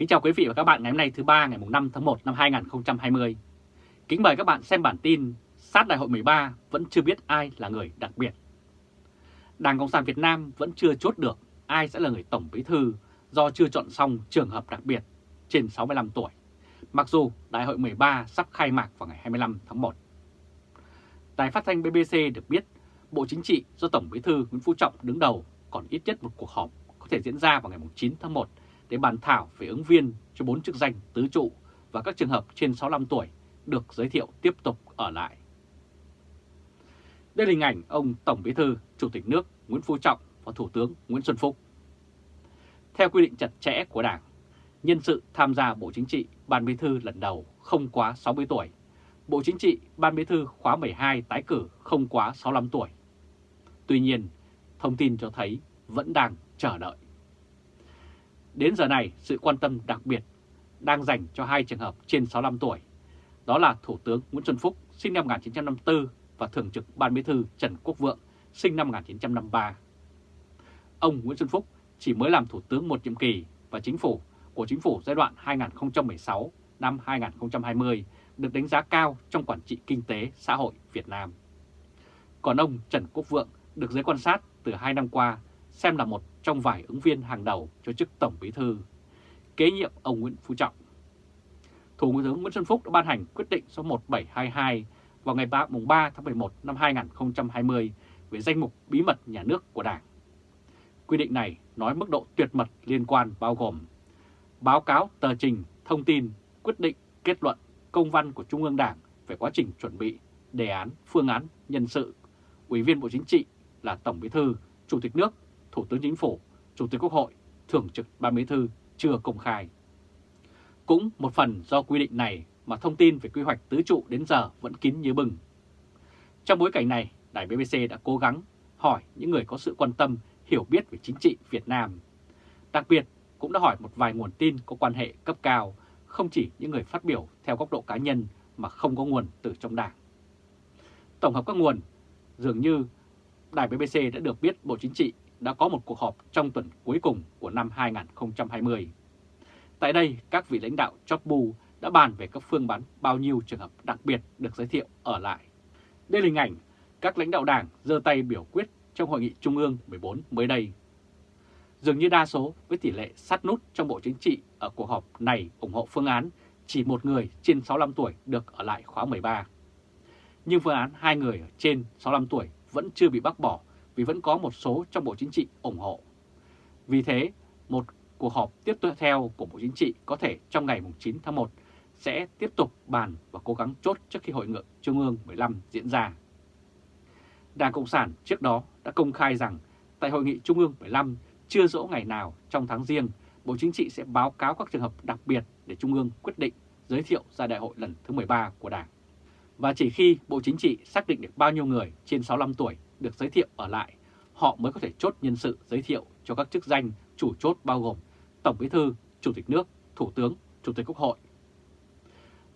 Kính chào quý vị và các bạn ngày hôm nay thứ ba ngày 5 tháng 1 năm 2020. Kính mời các bạn xem bản tin sát đại hội 13 vẫn chưa biết ai là người đặc biệt. Đảng Cộng sản Việt Nam vẫn chưa chốt được ai sẽ là người Tổng Bí Thư do chưa chọn xong trường hợp đặc biệt trên 65 tuổi, mặc dù đại hội 13 sắp khai mạc vào ngày 25 tháng 1. Đài phát thanh BBC được biết Bộ Chính trị do Tổng Bí Thư Nguyễn Phú Trọng đứng đầu còn ít nhất một cuộc họp có thể diễn ra vào ngày 9 tháng 1 để bàn thảo về ứng viên cho bốn chức danh tứ trụ và các trường hợp trên 65 tuổi được giới thiệu tiếp tục ở lại. Đây là hình ảnh ông Tổng Bí thư, Chủ tịch nước Nguyễn Phú Trọng và Thủ tướng Nguyễn Xuân Phúc. Theo quy định chặt chẽ của Đảng, nhân sự tham gia Bộ Chính trị Ban Bí thư lần đầu không quá 60 tuổi. Bộ Chính trị Ban Bí thư khóa 12 tái cử không quá 65 tuổi. Tuy nhiên, thông tin cho thấy vẫn đang chờ đợi. Đến giờ này, sự quan tâm đặc biệt đang dành cho hai trường hợp trên 65 tuổi. Đó là Thủ tướng Nguyễn Xuân Phúc, sinh năm 1954 và Thường trực Ban Bí thư Trần Quốc Vượng, sinh năm 1953. Ông Nguyễn Xuân Phúc chỉ mới làm Thủ tướng một nhiệm kỳ và chính phủ của chính phủ giai đoạn 2016 năm 2020 được đánh giá cao trong quản trị kinh tế xã hội Việt Nam. Còn ông Trần Quốc Vượng được giới quan sát từ hai năm qua xem là một trong vài ứng viên hàng đầu cho chức Tổng Bí Thư, kế nhiệm ông Nguyễn Phú Trọng. Thủ tướng Nguyễn Xuân Phúc đã ban hành quyết định số 1722 vào ngày 3, 3 tháng 11 năm 2020 về danh mục bí mật nhà nước của Đảng. Quy định này nói mức độ tuyệt mật liên quan bao gồm báo cáo tờ trình, thông tin, quyết định, kết luận, công văn của Trung ương Đảng về quá trình chuẩn bị, đề án, phương án, nhân sự, Ủy viên Bộ Chính trị là Tổng Bí thư, Chủ tịch nước Thủ tướng Chính phủ, Chủ tịch Quốc hội, Thường trực Ban Bí thư chưa công khai. Cũng một phần do quy định này mà thông tin về quy hoạch tứ trụ đến giờ vẫn kín như bừng. Trong bối cảnh này, Đài BBC đã cố gắng hỏi những người có sự quan tâm, hiểu biết về chính trị Việt Nam. Đặc biệt, cũng đã hỏi một vài nguồn tin có quan hệ cấp cao, không chỉ những người phát biểu theo góc độ cá nhân mà không có nguồn từ trong đảng. Tổng hợp các nguồn, dường như Đài BBC đã được biết Bộ Chính trị đã có một cuộc họp trong tuần cuối cùng của năm 2020. Tại đây, các vị lãnh đạo chót bu đã bàn về các phương bán bao nhiêu trường hợp đặc biệt được giới thiệu ở lại. Đây là hình ảnh các lãnh đạo đảng giơ tay biểu quyết trong Hội nghị Trung ương 14 mới đây. Dường như đa số với tỷ lệ sát nút trong Bộ Chính trị ở cuộc họp này ủng hộ phương án chỉ một người trên 65 tuổi được ở lại khóa 13. Nhưng phương án hai người trên 65 tuổi vẫn chưa bị bác bỏ vì vẫn có một số trong Bộ Chính trị ủng hộ. Vì thế, một cuộc họp tiếp theo của Bộ Chính trị có thể trong ngày 9 tháng 1 sẽ tiếp tục bàn và cố gắng chốt trước khi Hội nghị Trung ương 15 diễn ra. Đảng Cộng sản trước đó đã công khai rằng tại Hội nghị Trung ương 15 chưa rõ ngày nào trong tháng riêng, Bộ Chính trị sẽ báo cáo các trường hợp đặc biệt để Trung ương quyết định giới thiệu ra đại hội lần thứ 13 của Đảng. Và chỉ khi Bộ Chính trị xác định được bao nhiêu người trên 65 tuổi được giới thiệu ở lại, họ mới có thể chốt nhân sự giới thiệu cho các chức danh chủ chốt bao gồm Tổng Bí thư, Chủ tịch nước, Thủ tướng, Chủ tịch Quốc hội.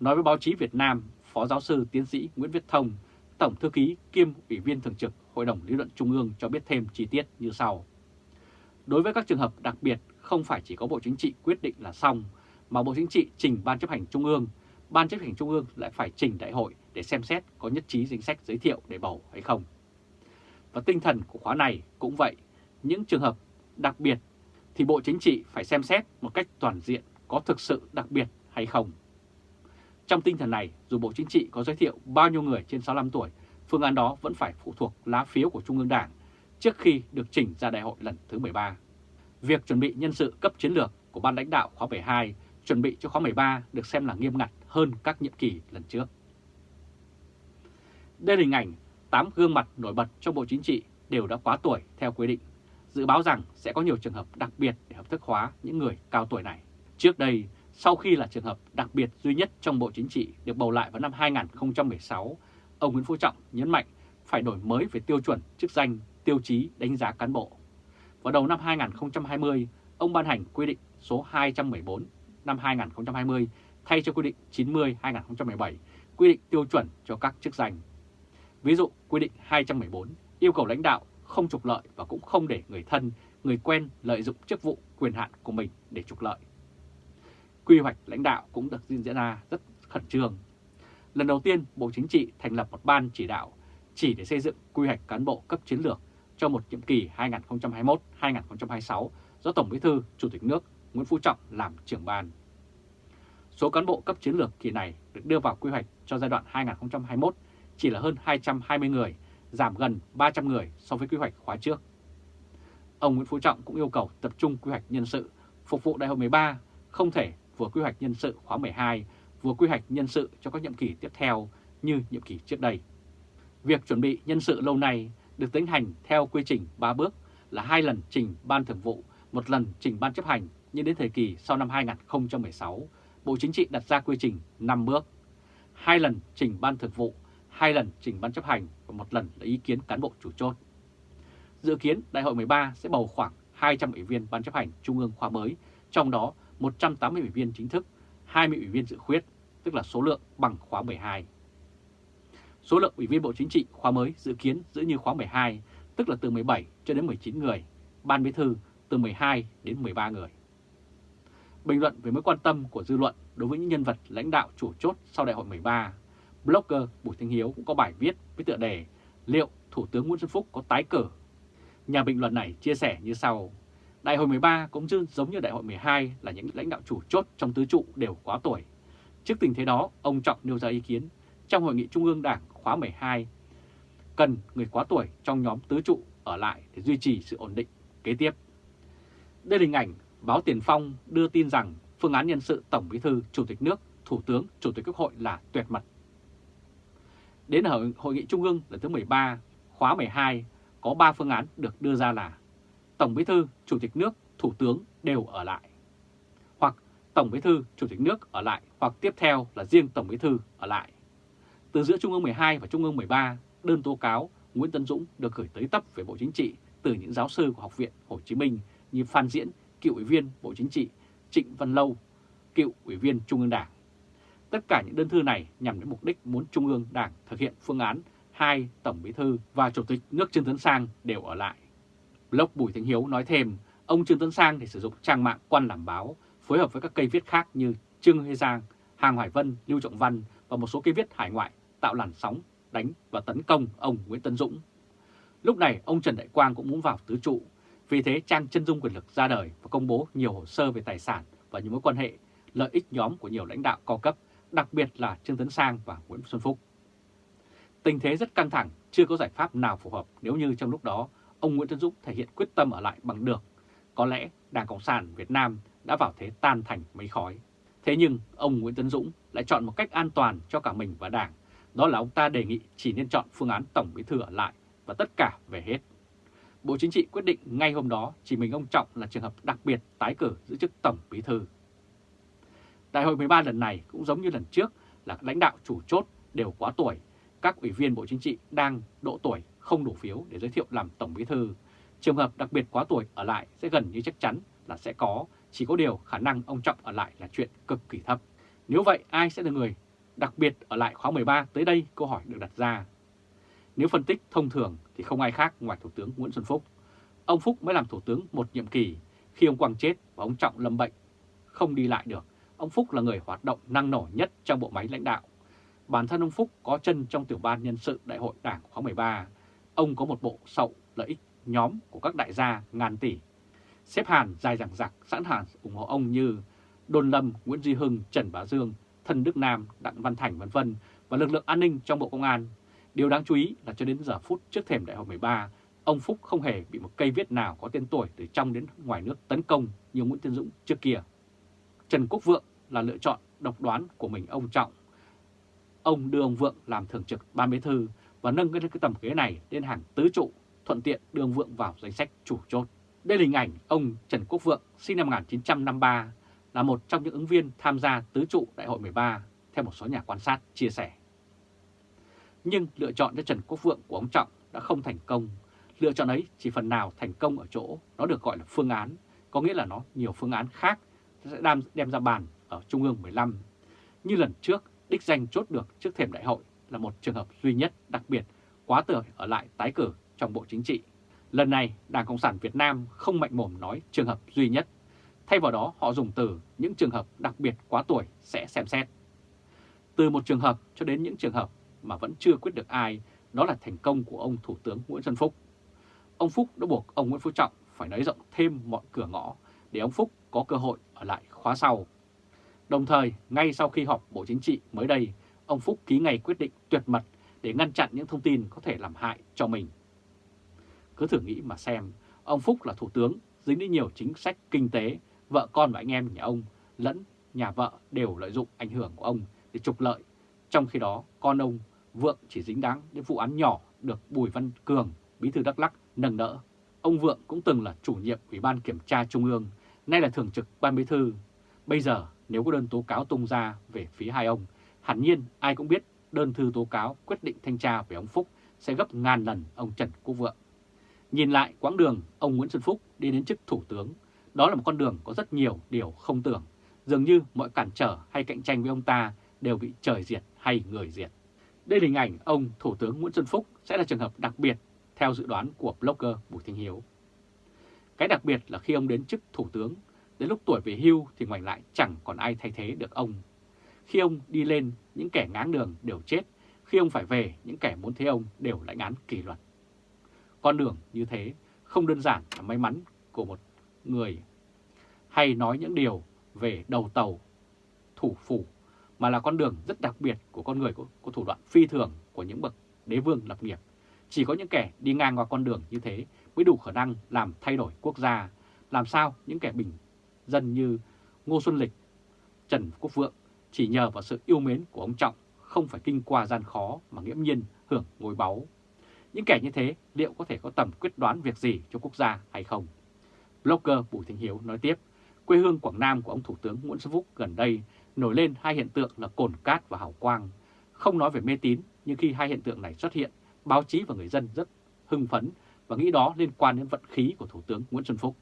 Nói với báo chí Việt Nam, Phó giáo sư tiến sĩ Nguyễn Viết Thông, Tổng thư ký kiêm Ủy viên Thường trực Hội đồng Lý luận Trung ương cho biết thêm chi tiết như sau. Đối với các trường hợp đặc biệt, không phải chỉ có Bộ Chính trị quyết định là xong, mà Bộ Chính trị trình Ban chấp hành Trung ương, Ban chấp hành Trung ương lại phải trình đại hội để xem xét có nhất trí danh sách giới thiệu để bầu hay không. Và tinh thần của khóa này cũng vậy, những trường hợp đặc biệt thì Bộ Chính trị phải xem xét một cách toàn diện có thực sự đặc biệt hay không. Trong tinh thần này, dù Bộ Chính trị có giới thiệu bao nhiêu người trên 65 tuổi, phương án đó vẫn phải phụ thuộc lá phiếu của Trung ương Đảng trước khi được chỉnh ra đại hội lần thứ 13. Việc chuẩn bị nhân sự cấp chiến lược của ban lãnh đạo khóa 12 chuẩn bị cho khóa 13 được xem là nghiêm ngặt hơn các nhiệm kỳ lần trước. Đây là hình ảnh 8 gương mặt nổi bật trong Bộ Chính trị đều đã quá tuổi theo quy định, dự báo rằng sẽ có nhiều trường hợp đặc biệt để hợp thức hóa những người cao tuổi này. Trước đây, sau khi là trường hợp đặc biệt duy nhất trong Bộ Chính trị được bầu lại vào năm 2016, ông Nguyễn Phú Trọng nhấn mạnh phải đổi mới về tiêu chuẩn, chức danh, tiêu chí đánh giá cán bộ. Vào đầu năm 2020, ông ban hành quy định số 214 năm 2020 thay cho quy định 90-2017 quy định tiêu chuẩn cho các chức danh. Ví dụ, quy định 214 yêu cầu lãnh đạo không trục lợi và cũng không để người thân, người quen lợi dụng chức vụ quyền hạn của mình để trục lợi. quy hoạch lãnh đạo cũng được diễn ra rất khẩn trương. Lần đầu tiên, Bộ Chính trị thành lập một ban chỉ đạo chỉ để xây dựng quy hoạch cán bộ cấp chiến lược cho một nhiệm kỳ 2021-2026 do Tổng Bí thư Chủ tịch nước Nguyễn Phú Trọng làm trưởng ban. Số cán bộ cấp chiến lược kỳ này được đưa vào quy hoạch cho giai đoạn 2021 chỉ là hơn 220 người, giảm gần 300 người so với quy hoạch khóa trước. Ông Nguyễn Phú Trọng cũng yêu cầu tập trung quy hoạch nhân sự phục vụ đại hội 13, không thể vừa quy hoạch nhân sự khóa 12, vừa quy hoạch nhân sự cho các nhiệm kỳ tiếp theo như nhiệm kỳ trước đây. Việc chuẩn bị nhân sự lâu nay được tiến hành theo quy trình 3 bước là hai lần trình Ban Thường vụ, một lần trình Ban chấp hành, nhưng đến thời kỳ sau năm 2016, Bộ Chính trị đặt ra quy trình 5 bước, hai lần trình Ban Thường vụ, hai lần trình Ban chấp hành và một lần lấy ý kiến cán bộ chủ chốt. Dự kiến Đại hội 13 sẽ bầu khoảng 200 ủy viên Ban chấp hành Trung ương khóa mới, trong đó 180 ủy viên chính thức, 20 ủy viên dự khuyết, tức là số lượng bằng khóa 12. Số lượng ủy viên Bộ Chính trị khóa mới dự kiến giữ như khóa 12, tức là từ 17 cho đến 19 người, Ban Bí thư từ 12 đến 13 người. Bình luận về mối quan tâm của dư luận đối với những nhân vật lãnh đạo chủ chốt sau đại hội 13, blogger Bùi Thanh Hiếu cũng có bài viết với tựa đề Liệu Thủ tướng Nguyễn Xuân Phúc có tái cử? Nhà bình luận này chia sẻ như sau. Đại hội 13 cũng giống như đại hội 12 là những lãnh đạo chủ chốt trong tứ trụ đều quá tuổi. Trước tình thế đó, ông Trọng nêu ra ý kiến trong hội nghị Trung ương Đảng khóa 12 cần người quá tuổi trong nhóm tứ trụ ở lại để duy trì sự ổn định kế tiếp. Đây là hình ảnh báo Tiền Phong đưa tin rằng phương án nhân sự Tổng Bí thư, Chủ tịch nước, Thủ tướng, Chủ tịch Quốc hội là tuyệt mật. Đến hội nghị Trung ương lần thứ 13, khóa 12 có 3 phương án được đưa ra là Tổng Bí thư, Chủ tịch nước, Thủ tướng đều ở lại. Hoặc Tổng Bí thư, Chủ tịch nước ở lại hoặc tiếp theo là riêng Tổng Bí thư ở lại. Từ giữa Trung ương 12 và Trung ương 13, đơn tố cáo Nguyễn Tân Dũng được gửi tới tấp về Bộ Chính trị từ những giáo sư của Học viện Hồ Chí Minh như Phan Diễn, cựu ủy viên Bộ Chính trị, Trịnh Văn Lâu, cựu ủy viên Trung ương Đảng. Tất cả những đơn thư này nhằm đến mục đích muốn Trung ương Đảng thực hiện phương án hai Tổng Bí thư và Chủ tịch nước Trương Tấn Sang đều ở lại. Blog Bùi Thanh Hiếu nói thêm, ông Trương Tấn Sang thì sử dụng trang mạng quan làm báo, phối hợp với các cây viết khác như Trương Hê Giang, Hàng Hoài Vân, Lưu Trọng Văn và một số cây viết hải ngoại tạo làn sóng đánh và tấn công ông Nguyễn Tấn Dũng. Lúc này ông Trần Đại Quang cũng muốn vào tứ trụ, vì thế trang chân dung quyền lực ra đời và công bố nhiều hồ sơ về tài sản và những mối quan hệ, lợi ích nhóm của nhiều lãnh đạo cao cấp, đặc biệt là Trương Tấn Sang và Nguyễn Xuân Phúc. Tình thế rất căng thẳng, chưa có giải pháp nào phù hợp nếu như trong lúc đó ông Nguyễn Tấn Dũng thể hiện quyết tâm ở lại bằng được. Có lẽ Đảng Cộng sản Việt Nam đã vào thế tan thành mấy khói. Thế nhưng ông Nguyễn Tấn Dũng lại chọn một cách an toàn cho cả mình và Đảng đó là ông ta đề nghị chỉ nên chọn phương án Tổng Bí Thư ở lại và tất cả về hết. Bộ Chính trị quyết định ngay hôm đó chỉ mình ông Trọng là trường hợp đặc biệt tái cử giữ chức Tổng Bí Thư. Đại hội 13 lần này cũng giống như lần trước là lãnh đạo chủ chốt đều quá tuổi, các ủy viên Bộ Chính trị đang độ tuổi không đủ phiếu để giới thiệu làm Tổng Bí Thư. Trường hợp đặc biệt quá tuổi ở lại sẽ gần như chắc chắn là sẽ có, chỉ có điều khả năng ông Trọng ở lại là chuyện cực kỳ thấp. Nếu vậy ai sẽ là người đặc biệt ở lại khóa 13 tới đây câu hỏi được đặt ra. Nếu phân tích thông thường thì không ai khác ngoài Thủ tướng Nguyễn Xuân Phúc. Ông Phúc mới làm Thủ tướng một nhiệm kỳ, khi ông Quang chết và ông Trọng lâm bệnh, không đi lại được. Ông Phúc là người hoạt động năng nổ nhất trong bộ máy lãnh đạo. Bản thân ông Phúc có chân trong tiểu ban nhân sự đại hội đảng khóa 13. Ông có một bộ sậu lợi ích nhóm của các đại gia ngàn tỷ. Xếp hàn dài dẳng dặc sẵn hàn ủng hộ ông như Đôn Lâm, Nguyễn Duy Hưng, Trần Bá Dương, Thân Đức Nam, Đặng Văn Thành vân vân và lực lượng an ninh trong Bộ Công an. Điều đáng chú ý là cho đến giờ phút trước thềm đại hội 13, ông Phúc không hề bị một cây viết nào có tên tuổi từ trong đến ngoài nước tấn công như Nguyễn Tiến Dũng trước kia. Trần Quốc Vượng là lựa chọn độc đoán của mình ông Trọng. Ông đưa ông Vượng làm thường trực ban bí thư và nâng cái, cái tầm ghế này lên hàng tứ trụ, thuận tiện đưa ông Vượng vào danh sách chủ chốt. Đây là hình ảnh ông Trần Quốc Vượng sinh năm 1953 là một trong những ứng viên tham gia tứ trụ đại hội 13, theo một số nhà quan sát chia sẻ. Nhưng lựa chọn cho Trần Quốc Vượng của ông Trọng đã không thành công. Lựa chọn ấy chỉ phần nào thành công ở chỗ nó được gọi là phương án, có nghĩa là nó nhiều phương án khác sẽ đem, đem ra bàn ở Trung ương 15. Như lần trước, đích danh chốt được trước thềm đại hội là một trường hợp duy nhất đặc biệt quá tuổi ở lại tái cử trong Bộ Chính trị. Lần này, Đảng Cộng sản Việt Nam không mạnh mồm nói trường hợp duy nhất Thay vào đó họ dùng từ những trường hợp đặc biệt quá tuổi sẽ xem xét. Từ một trường hợp cho đến những trường hợp mà vẫn chưa quyết được ai, đó là thành công của ông Thủ tướng Nguyễn Xuân Phúc. Ông Phúc đã buộc ông Nguyễn Phú Trọng phải nới rộng thêm mọi cửa ngõ để ông Phúc có cơ hội ở lại khóa sau. Đồng thời, ngay sau khi họp Bộ Chính trị mới đây, ông Phúc ký ngày quyết định tuyệt mật để ngăn chặn những thông tin có thể làm hại cho mình. Cứ thử nghĩ mà xem, ông Phúc là thủ tướng, dính đến nhiều chính sách kinh tế, vợ con và anh em nhà ông lẫn nhà vợ đều lợi dụng ảnh hưởng của ông để trục lợi. Trong khi đó, con ông Vượng chỉ dính đáng đến vụ án nhỏ được Bùi Văn Cường, bí thư Đắk Lắc, nâng đỡ. Ông Vượng cũng từng là chủ nhiệm Ủy ban Kiểm tra Trung ương, nay là thường trực Ban Bí thư. Bây giờ nếu có đơn tố cáo tung ra về phía hai ông, hẳn nhiên ai cũng biết đơn thư tố cáo quyết định thanh tra về ông Phúc sẽ gấp ngàn lần ông Trần Quốc Vượng. Nhìn lại quãng đường ông Nguyễn Xuân Phúc đi đến chức Thủ tướng, đó là một con đường có rất nhiều điều không tưởng. Dường như mọi cản trở hay cạnh tranh với ông ta đều bị trời diệt hay người diệt. Đây là hình ảnh ông Thủ tướng Nguyễn Xuân Phúc sẽ là trường hợp đặc biệt theo dự đoán của blogger Bùi Thanh Hiếu. Cái đặc biệt là khi ông đến chức Thủ tướng, đến lúc tuổi về hưu thì ngoài lại chẳng còn ai thay thế được ông. Khi ông đi lên, những kẻ ngáng đường đều chết, khi ông phải về, những kẻ muốn thế ông đều lãnh án kỷ luật. Con đường như thế không đơn giản là may mắn của một người hay nói những điều về đầu tàu, thủ phủ, mà là con đường rất đặc biệt của con người có, có thủ đoạn phi thường của những bậc đế vương lập nghiệp. Chỉ có những kẻ đi ngang qua con đường như thế mới đủ khả năng làm thay đổi quốc gia, làm sao những kẻ bình dân như Ngô Xuân Lịch, Trần Quốc Vượng chỉ nhờ vào sự yêu mến của ông Trọng không phải kinh qua gian khó mà nghiễm nhiên hưởng ngôi báu. Những kẻ như thế liệu có thể có tầm quyết đoán việc gì cho quốc gia hay không? Blogger Bùi Thanh Hiếu nói tiếp, quê hương Quảng Nam của ông Thủ tướng Nguyễn Xuân Phúc gần đây nổi lên hai hiện tượng là cồn cát và hào quang. Không nói về mê tín, nhưng khi hai hiện tượng này xuất hiện, báo chí và người dân rất hưng phấn và nghĩ đó liên quan đến vận khí của Thủ tướng Nguyễn Xuân Phúc.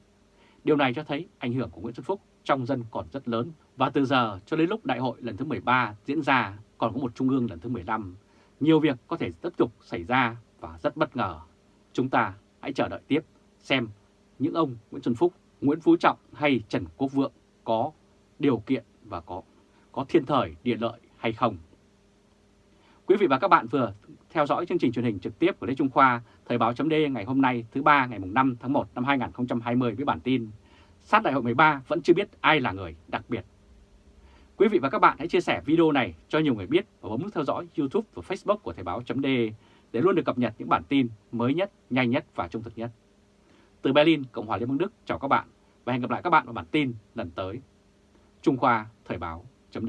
Điều này cho thấy ảnh hưởng của Nguyễn Xuân Phúc trong dân còn rất lớn và từ giờ cho đến lúc đại hội lần thứ 13 diễn ra còn có một trung ương lần thứ 15, nhiều việc có thể tiếp tục xảy ra và rất bất ngờ. Chúng ta hãy chờ đợi tiếp xem những ông Nguyễn Xuân Phúc, Nguyễn Phú Trọng hay Trần Quốc Vượng có điều kiện và có có thiên thời địa lợi hay không. Quý vị và các bạn vừa theo dõi chương trình truyền hình trực tiếp của Lê Trung Khoa, Thời báo chấm ngày hôm nay thứ ba ngày 5 tháng 1 năm 2020 với bản tin Sát đại hội 13 vẫn chưa biết ai là người đặc biệt. Quý vị và các bạn hãy chia sẻ video này cho nhiều người biết và bấm nút theo dõi YouTube và Facebook của Thời báo chấm để luôn được cập nhật những bản tin mới nhất, nhanh nhất và trung thực nhất. Từ Berlin, Cộng hòa Liên bang Đức chào các bạn và hẹn gặp lại các bạn vào bản tin lần tới. Trung Khoa Thời báo chấm